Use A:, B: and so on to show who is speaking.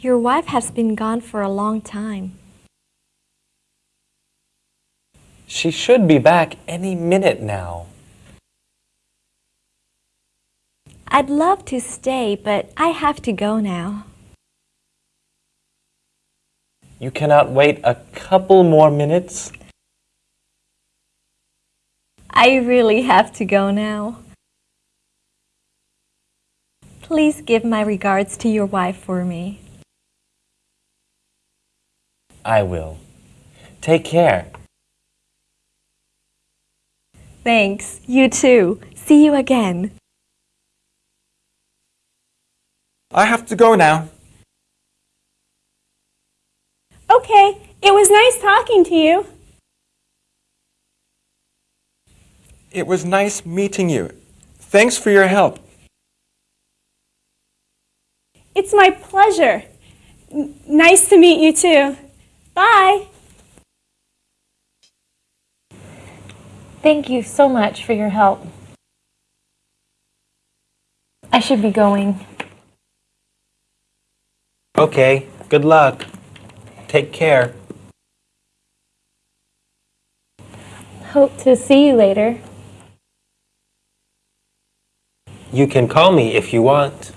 A: Your wife has been gone for a long time.
B: She should be back any minute now.
A: I'd love to stay, but I have to go now.
B: You cannot wait a couple more minutes?
A: I really have to go now. Please give my regards to your wife for me.
B: I will. Take care.
A: Thanks. You too. See you again.
C: I have to go now.
D: Okay, it was nice talking to you.
C: It was nice meeting you. Thanks for your help.
D: It's my pleasure. N- nice to meet you too. Bye.
E: Thank you so much for your help. I should be going.
B: Okay, good luck. Take care.
E: Hope to see you later.
B: You can call me if you want.